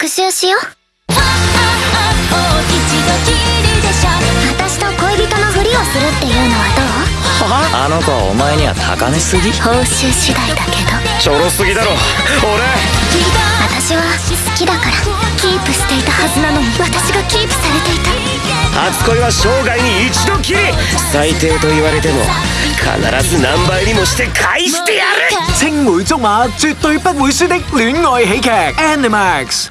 復習しよう。私と恋人のふりをするっていうのはどう？あの子はお前には高めすぎ報酬次第だけど。ちょろすぎだろ。俺。私は好きだから。キープしていたはずなのに。私がキープされていた。初恋は生涯に一度きり。最低と言われても必ず何倍にもして返してやる。青梅竹馬絕對不會輸的戀愛喜劇 Animax。